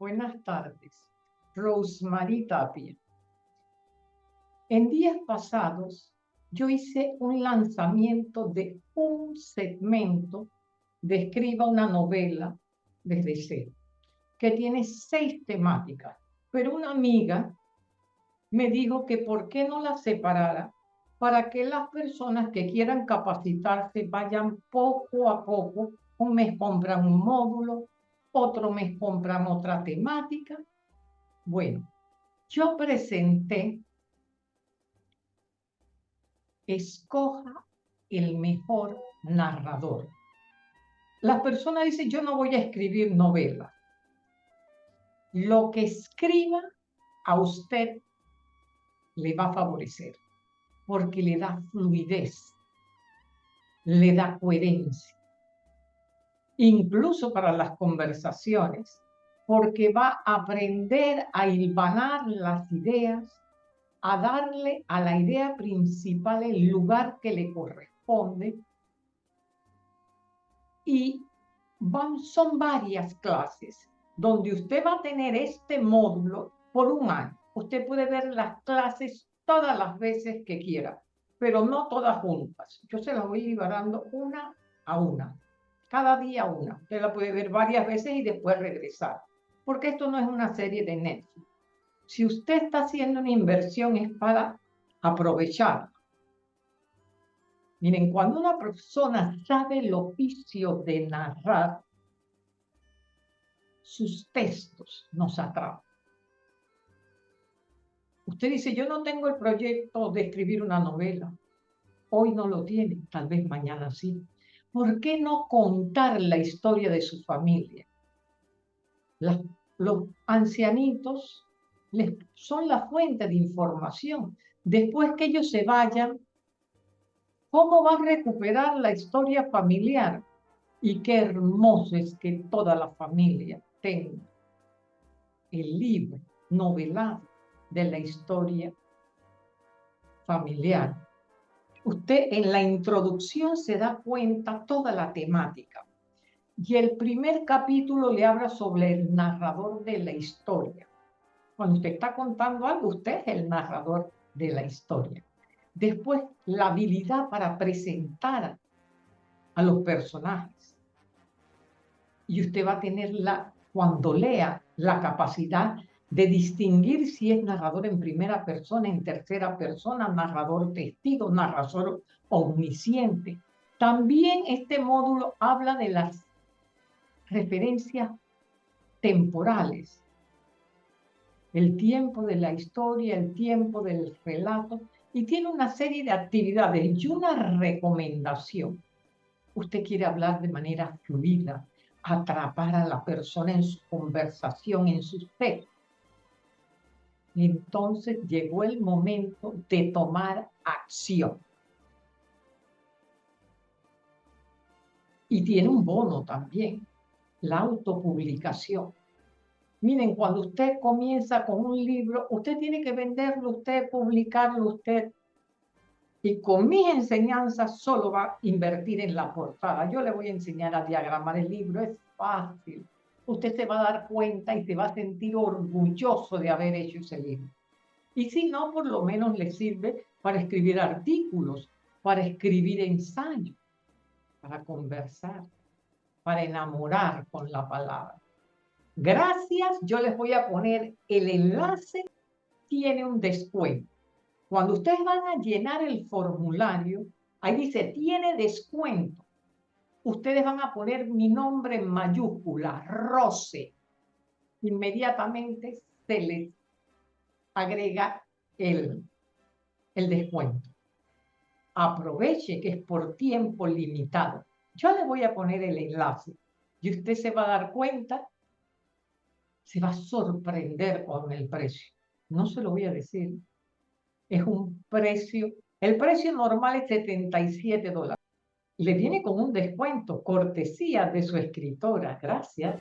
Buenas tardes. Rosemary Tapia. En días pasados, yo hice un lanzamiento de un segmento de Escriba una novela desde cero, que tiene seis temáticas. Pero una amiga me dijo que por qué no la separara para que las personas que quieran capacitarse vayan poco a poco. Un mes compran un módulo, otro mes compran otra temática. Bueno, yo presenté, escoja el mejor narrador. Las personas dicen, yo no voy a escribir novelas. Lo que escriba a usted le va a favorecer porque le da fluidez, le da coherencia, incluso para las conversaciones, porque va a aprender a hilvanar las ideas, a darle a la idea principal el lugar que le corresponde. Y van, son varias clases donde usted va a tener este módulo por un año. Usted puede ver las clases todas las veces que quiera, pero no todas juntas. Yo se las voy liberando una a una, cada día una. Usted la puede ver varias veces y después regresar, porque esto no es una serie de Netflix. Si usted está haciendo una inversión es para aprovechar. Miren, cuando una persona sabe el oficio de narrar, sus textos nos atrapan. Usted dice, yo no tengo el proyecto de escribir una novela. Hoy no lo tiene, tal vez mañana sí. ¿Por qué no contar la historia de su familia? los ancianitos les, son la fuente de información. Después que ellos se vayan, ¿cómo va a recuperar la historia familiar? Y qué hermoso es que toda la familia tenga el libro novelado de la historia familiar. Usted en la introducción se da cuenta toda la temática. Y el primer capítulo le habla sobre el narrador de la historia. Cuando usted está contando algo, usted es el narrador de la historia. Después, la habilidad para presentar a los personajes. Y usted va a tener la, cuando lea, la capacidad de distinguir si es narrador en primera persona, en tercera persona, narrador testigo, narrador omnisciente. También este módulo habla de las referencias temporales, el tiempo de la historia, el tiempo del relato, y tiene una serie de actividades y una recomendación. Usted quiere hablar de manera fluida, atrapar a la persona en su conversación, en sus textos entonces llegó el momento de tomar acción. Y tiene un bono también, la autopublicación. Miren, cuando usted comienza con un libro, usted tiene que venderlo, usted publicarlo, usted. Y con mis enseñanzas solo va a invertir en la portada. Yo le voy a enseñar a diagramar el libro, es fácil usted se va a dar cuenta y se va a sentir orgulloso de haber hecho ese libro. Y si no, por lo menos le sirve para escribir artículos, para escribir ensayos, para conversar, para enamorar con la palabra. Gracias, yo les voy a poner el enlace, tiene un descuento. Cuando ustedes van a llenar el formulario, ahí dice, tiene descuento ustedes van a poner mi nombre en mayúscula, Rose. Inmediatamente se les agrega el, el descuento. Aproveche que es por tiempo limitado. Yo le voy a poner el enlace y usted se va a dar cuenta, se va a sorprender con el precio. No se lo voy a decir. Es un precio, el precio normal es 77 dólares le viene con un descuento, cortesía de su escritora. Gracias.